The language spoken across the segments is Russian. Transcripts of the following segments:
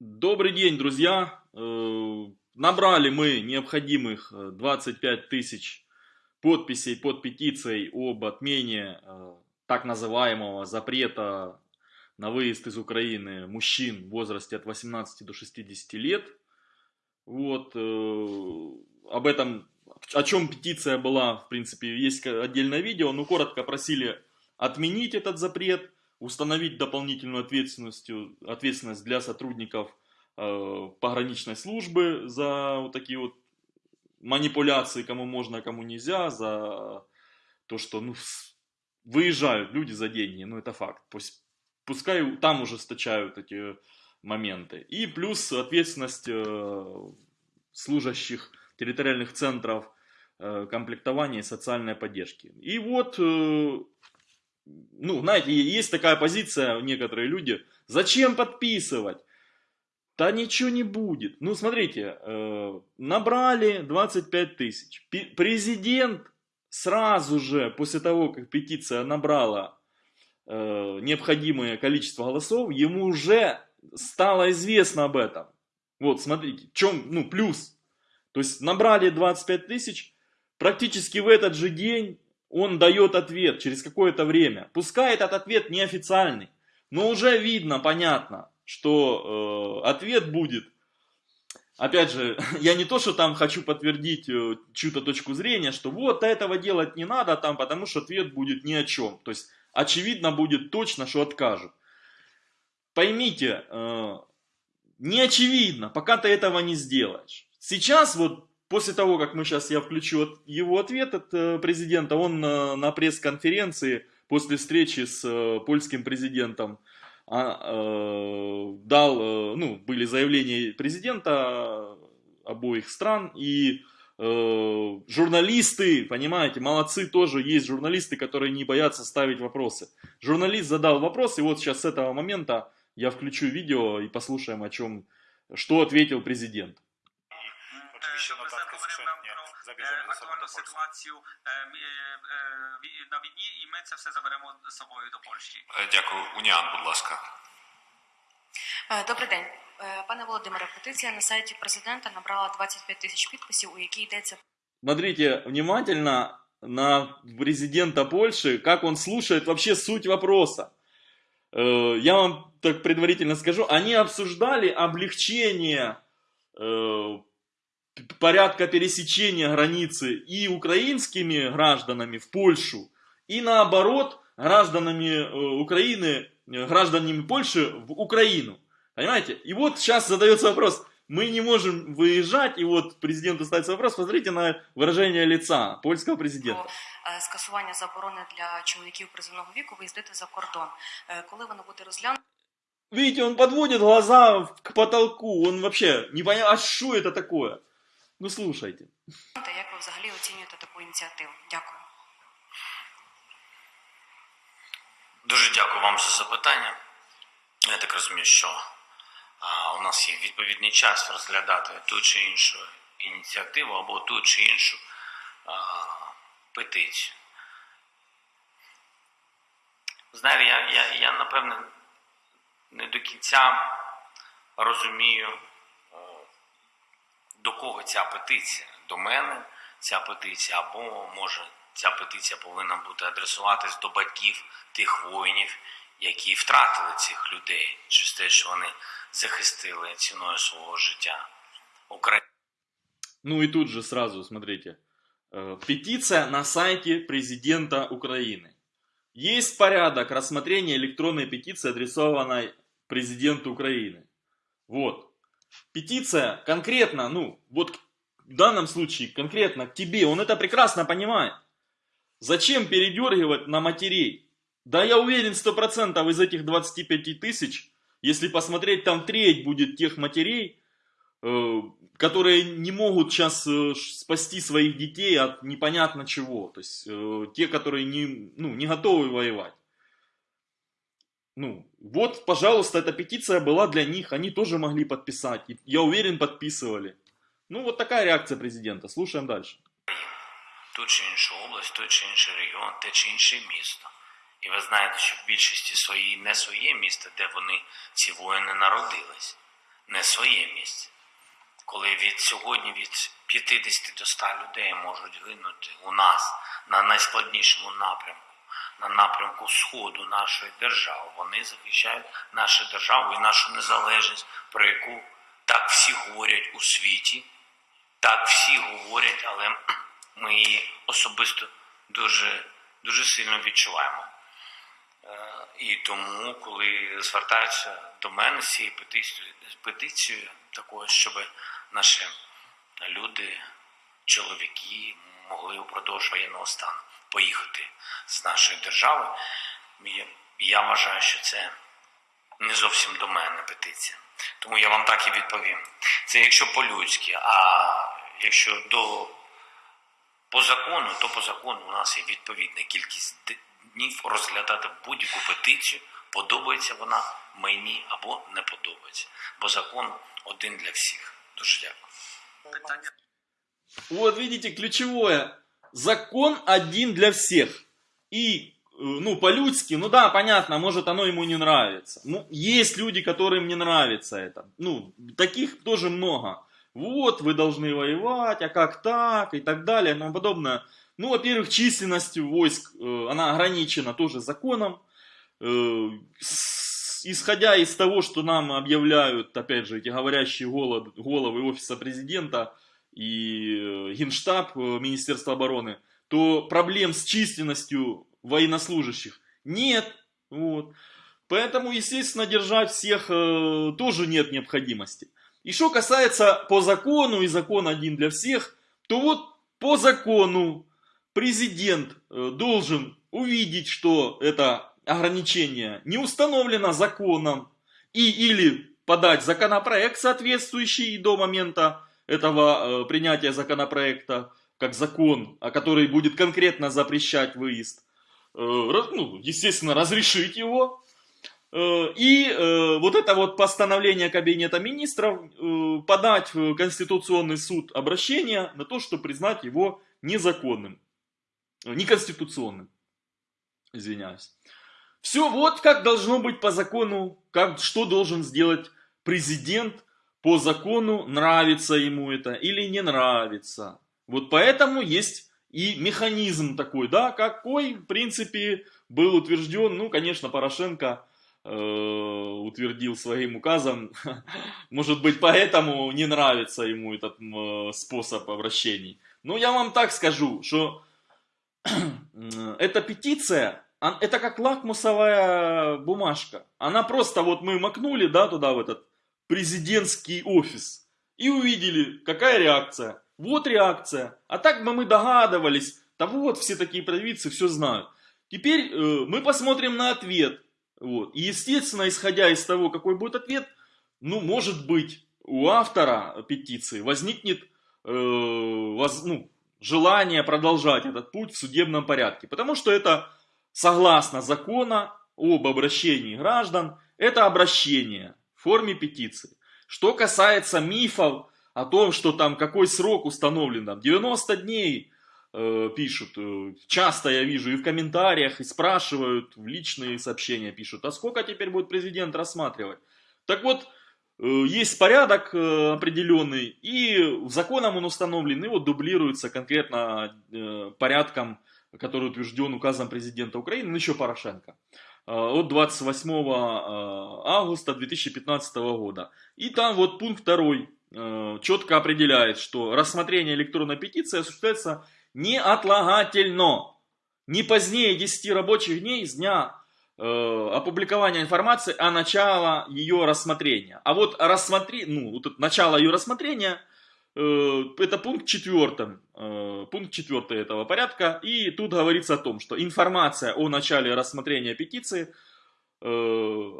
Добрый день, друзья! Э, Набрали мы необходимых э, 25 тысяч подписей под петицией об отмене э, так называемого запрета на выезд из Украины мужчин в возрасте от 18 до 60 лет. Вот, э, об этом, о чем петиция была, в принципе, есть отдельное видео, но коротко просили отменить этот запрет, установить дополнительную ответственность, ответственность для сотрудников э, пограничной службы за вот такие вот манипуляции, кому можно, а кому нельзя, за то, что ну, выезжают люди за деньги, ну это факт. Пусть, пускай там ужесточают эти моменты. И плюс ответственность э, служащих территориальных центров э, комплектования и социальной поддержки. И вот, э, ну, знаете, есть такая позиция, некоторые люди, зачем подписывать? Да ничего не будет. Ну, смотрите, э, набрали 25 тысяч. Президент сразу же, после того, как петиция набрала э, необходимое количество голосов, ему уже стало известно об этом. Вот, смотрите, в чем, ну, плюс. То есть набрали 25 тысяч, практически в этот же день он дает ответ через какое-то время. Пускай этот ответ неофициальный, но уже видно, понятно, что э, ответ будет. Опять же, я не то, что там хочу подтвердить э, чью-то точку зрения, что вот этого делать не надо там, потому что ответ будет ни о чем. То есть, очевидно будет точно, что откажут. Поймите, э, не очевидно, пока ты этого не сделаешь. Сейчас вот после того, как мы сейчас я включу его ответ от э, президента, он э, на пресс-конференции после встречи с э, польским президентом а, дал, ну, были заявления президента обоих стран и журналисты, понимаете, молодцы тоже, есть журналисты, которые не боятся ставить вопросы. Журналист задал вопрос, и вот сейчас с этого момента я включу видео и послушаем, о чем, что ответил президент. nam про zabierzemy е, ze sobą do актуальну Polski. ситуацію е, м- е, е, ві- на війні, і ми це все заберемо з собою до Польщі. Е, Дякую. Уніан, будь ласка. Е, Добрий день, Е, пане Володимире. Петиція на сайті президента набрала 25 тисяч підписів, у якій йдеться Смотрите внимательно на президента Польши, как он слушает вообще суть вопроса. Э, Я вам так предварительно скажу, они обсуждали облегчение э, п- порядка пересечения границы и украинскими гражданами в Польшу, и наоборот гражданами э, Украины, э, гражданами Польши в Украину. Понимаете? И вот сейчас задается вопрос, мы не можем выезжать, и вот президенту ставится вопрос, посмотрите на выражение лица польского президента. про е, скасування заборони для чоловіків призовного віку виїздити за кордон. Е, Коли воно буде розглянуто, Видите, он подводит глаза в- к потолку, он вообще не понимает, а что это такое? Ну слушайте. як ви взагалі оцінюєте таку ініціативу? Дякую. Дуже дякую вам за запитання. Я так розумію, що а, у нас є відповідний час розглядати ту чи іншу ініціативу або ту чи іншу а, петицію. Знаєте, я, я, я напевне не до кінця розумію, до кого ця петиція. До мене ця петиція, або може ця петиція повинна бути адресуватись до батьків тих воїнів, які втратили цих людей через те, що вони захистили ціною свого життя Україну. Ну и тут же сразу, смотрите. Э, Петиция на сайте президента Украины. Есть порядок рассмотрения электронной петиции, адресованной президенту Украины. Вот. Петиция конкретно, ну, вот в данном случае конкретно к тебе, он это прекрасно понимает. Зачем передергивать на матерей? Да я уверен, 100% из этих 25 тысяч, если посмотреть, там треть будет тех матерей, э, которые не могут сейчас э, спасти своих детей от непонятно чего. То есть э, те, которые не, ну, не готовы воевать. Ну, вот, пожалуйста, эта петиция была для них, они тоже могли подписать. И, я уверен, подписывали. Ну, вот такая реакция президента. Слушаем дальше. ту чи іншу область, той чи інший регіон, те чи інше місто. І ви знаєте, що в більшості своїй не своє місто, де вони, ці воїни, народились. не своє місце. Коли від сьогодні від 50 до 100 людей можуть гинути у нас на найскладнішому напрямку, на напрямку сходу нашої держави, вони захищають нашу державу і нашу незалежність, про яку так всі говорять у світі, так всі говорять, але ми її особисто дуже, дуже сильно відчуваємо. Е, І тому, коли звертаються до мене з цією петицією, петицією такою, щоб наші люди, чоловіки могли упродовж воєнного стану поїхати з нашої держави, я, вважаю, що це не зовсім до мене петиція. Тому я вам так і відповім. Це якщо по-людськи, а якщо до по закону, то по закону у нас є відповідна кількість днів розглядати будь-яку петицію, подобається вона мені або не подобається. Бо закон один для всіх. Дуже дякую. Питання Вот видите, ключевое. Закон один для всех. И, э, ну, по-людски, ну да, понятно, может оно ему не нравится. Ну, есть люди, которым не нравится это. Ну, таких тоже много. Вот, вы должны воевать, а как так, и так далее, и тому подобное. Ну, во-первых, численность войск, э, она ограничена тоже законом. Э, исходя из того, что нам объявляют, опять же, эти говорящие голод- головы офиса президента, и э, Генштаб э, Министерства обороны, то проблем с численностью военнослужащих нет. Вот. Поэтому, естественно, держать всех э, тоже нет необходимости. И что касается по закону, и закон один для всех, то вот по закону президент должен увидеть, что это ограничение не установлено законом, и или подать законопроект соответствующий до момента этого э, принятия законопроекта как закон, а который будет конкретно запрещать выезд, э, ну, естественно, разрешить его. Э, И вот это вот постановление Кабинета министров подать в Конституционный суд обращение на то, чтобы признать его незаконным, неконституционным. Извиняюсь. Все вот как должно быть по закону, как, что должен сделать президент по закону, нравится ему это или не нравится. Вот поэтому есть и механизм такой, да, какой, в принципе, был утвержден, ну, конечно, Порошенко э, утвердил своим указом, может быть, поэтому не нравится ему этот э, способ обращений. Но я вам так скажу, что эта петиция, это как лакмусовая бумажка. Она просто, вот мы макнули, да, туда в этот президентский офис и увидели, какая реакция. Вот реакция. А так бы мы догадывались, да вот все такие провидцы все знают. Теперь э, мы посмотрим на ответ. Вот. И естественно, исходя из того, какой будет ответ, ну, может быть, у автора петиции возникнет э, воз- ну, желание продолжать этот путь в судебном порядке. Потому что это, согласно закона об обращении граждан, это обращение форме петиции. Что касается мифов о том, что там какой срок установлен, там 90 дней, э, пишут, э, часто я вижу и в комментариях, и спрашивают, в личные сообщения пишут, а сколько теперь будет президент рассматривать? Так вот, э, есть порядок э, определенный, и законом он установлен, и вот дублируется конкретно порядком, который утвержден указом президента Украины, ну еще Порошенко, от 28 э, августа 2015 года. И там вот пункт второй э, четко определяет, что рассмотрение электронной петиции осуществляется неотлагательно, не позднее 10 рабочих дней с дня э, опубликования информации о начало ее рассмотрения. А вот рассмотри, ну, вот это начало ее рассмотрения, э, это пункт четвертый, э, пункт четвертый этого порядка, и тут говорится о том, что информация о начале рассмотрения петиции э,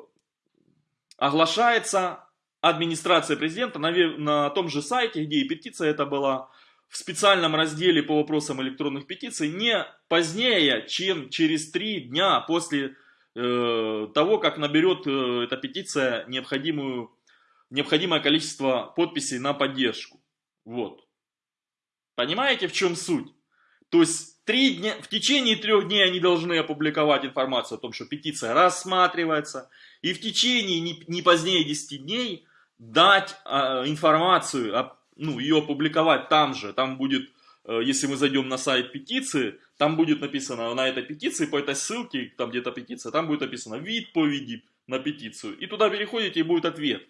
оглашается администрацией президента на, на том же сайте, где и петиция это была, в специальном разделе по вопросам электронных петиций не позднее, чем через три дня после э, того, как наберет э, эта петиция необходимую, необходимое количество подписей на поддержку. Вот. Понимаете, в чем суть? То есть три дня, в течение трех дней они должны опубликовать информацию о том, что петиция рассматривается, и в течение не, не позднее 10 дней дать а, информацию, а, ну, ее опубликовать там же, там будет, э, если мы зайдем на сайт петиции, там будет написано на этой петиции, по этой ссылке, там где-то петиция, там будет написано вид поведи на петицию, и туда переходите, и будет ответ.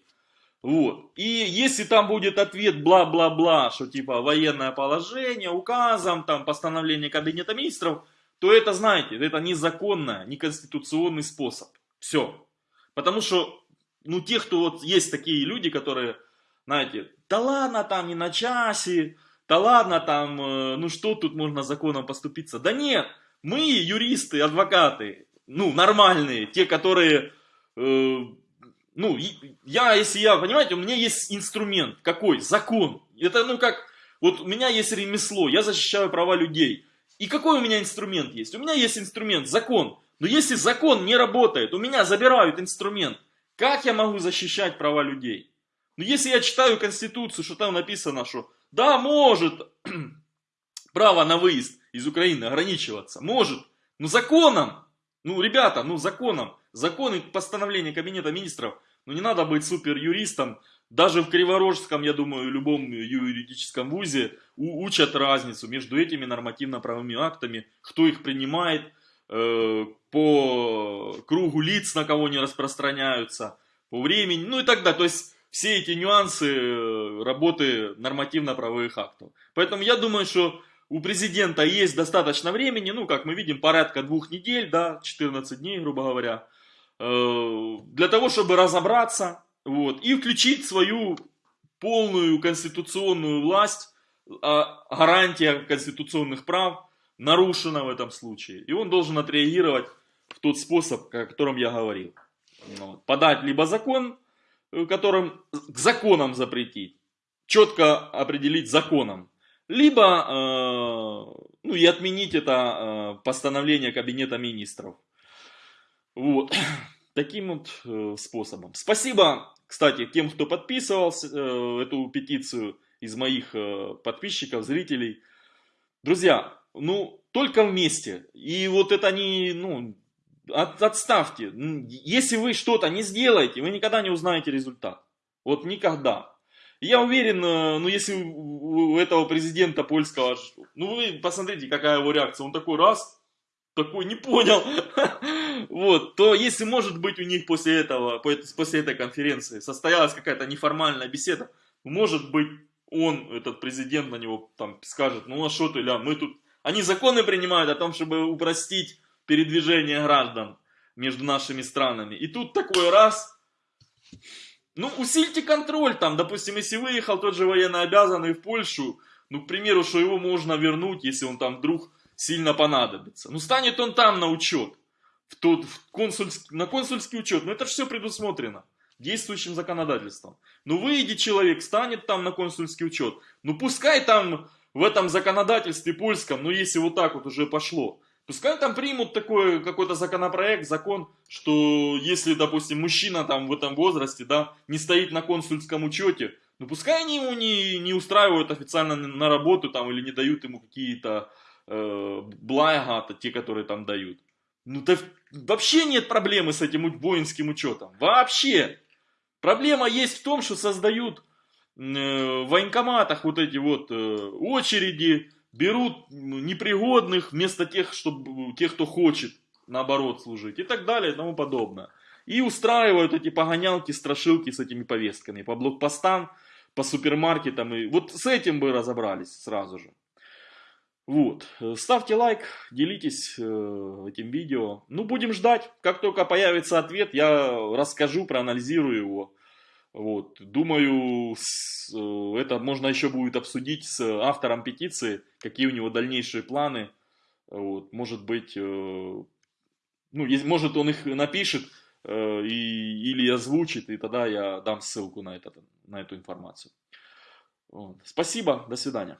Вот. И если там будет ответ бла-бла-бла, что типа военное положение, указом, там постановление кабинета министров, то это, знаете, это незаконно, неконституционный способ. Все. Потому что, ну, те, кто вот есть такие люди, которые, знаете, да ладно там не на часе, да ладно там, э, ну что тут можно законом поступиться. Да нет, мы юристы, адвокаты, ну, нормальные, те, которые, э, ну, я, если я, понимаете, у меня есть инструмент, какой? Закон. Это, ну, как, вот у меня есть ремесло, я защищаю права людей. И какой у меня инструмент есть? У меня есть инструмент, закон. Но если закон не работает, у меня забирают инструмент. Как я могу защищать права людей? Ну, если я читаю Конституцию, что там написано, что да, может право на выезд из Украины ограничиваться, может, но законом, ну, ребята, ну, законом, законы постановления Кабинета Министров, ну, не надо быть супер юристом, даже в Криворожском, я думаю, любом юридическом вузе учат разницу между этими нормативно-правовыми актами, кто их принимает, э, по кругу лиц, на кого они распространяются, по времени, ну и так далее. То есть все эти нюансы э, работы нормативно-правовых актов. Поэтому я думаю, что у президента есть достаточно времени, ну, как мы видим, порядка двух недель, да, 14 дней, грубо говоря, для того, чтобы разобраться, вот, и включить свою полную конституционную власть, а гарантия конституционных прав нарушена в этом случае. И он должен отреагировать в тот способ, о котором я говорил. Вот. Подать либо закон, э, которым к законам запретить, четко определить законом, либо э, ну, и отменить это э, постановление Кабинета Министров. Вот. Таким вот э, способом. Спасибо кстати, тем, кто подписывал э, эту петицию из моих э, подписчиков, зрителей. Друзья, ну, только вместе. И вот это не, ну, от, отставьте. Если вы что-то не сделаете, вы никогда не узнаете результат. Вот никогда. Я уверен, ну если у этого президента польского, ну вы посмотрите, какая его реакция. Он такой раз, такой не понял, вот, то если может быть у них после этого, после этой конференции состоялась какая-то неформальная беседа, может быть он, этот президент на него там скажет, ну а что ты, ля, мы тут, они законы принимают о том, чтобы упростить передвижение граждан между нашими странами. И тут такой раз, ну усильте контроль там, допустим, если выехал тот же военнообязанный в Польшу, ну, к примеру, что его можно вернуть, если он там вдруг сильно понадобится. Ну, станет он там на учет, в тот, в консульский, на консульский учет. Ну, это же все предусмотрено действующим законодательством. Ну, выйдет человек, станет там на консульский учет. Ну, пускай там в этом законодательстве польском, ну, если вот так вот уже пошло, Пускай там примут такой какой-то законопроект, закон, что если, допустим, мужчина там в этом возрасте, да, не стоит на консульском учете, ну пускай они ему не, не устраивают официально на работу там или не дают ему какие-то э, блага, те, которые там дают. Ну, да вообще нет проблемы с этим воинским учетом. Вообще. Проблема есть в том, что создают э, в военкоматах вот эти вот э, очереди, берут непригодных вместо тех, чтобы, тех, кто хочет, наоборот, служить и так далее и тому подобное. И устраивают эти погонялки, страшилки с этими повестками по блокпостам, по супермаркетам. И вот с этим бы разобрались сразу же. Вот. Ставьте лайк, делитесь э, этим видео. Ну, будем ждать. Как только появится ответ, я расскажу, проанализирую его. Вот. Думаю, с, э, это можно еще будет обсудить с автором петиции, какие у него дальнейшие планы. Вот. Может быть, э, ну, есть, может он их напишет э, и, или озвучит, и тогда я дам ссылку на, этот, на эту информацию. Вот. Спасибо, до свидания.